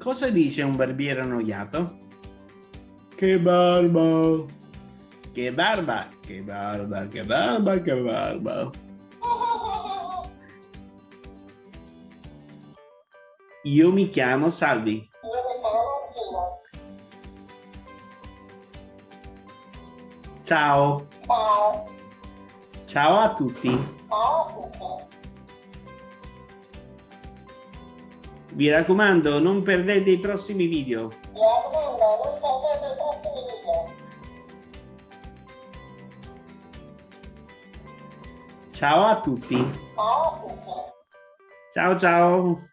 Cosa dice un barbiere annoiato? Che barba! Che barba! Che barba, che barba, che barba! Io mi chiamo Salvi. Ciao. Ciao. Ciao a tutti. Ciao a tutti. Vi raccomando, non perdete i prossimi video. Mi raccomando, non perdete i prossimi video. Ciao a tutti. Ciao a tutti. Ciao ciao.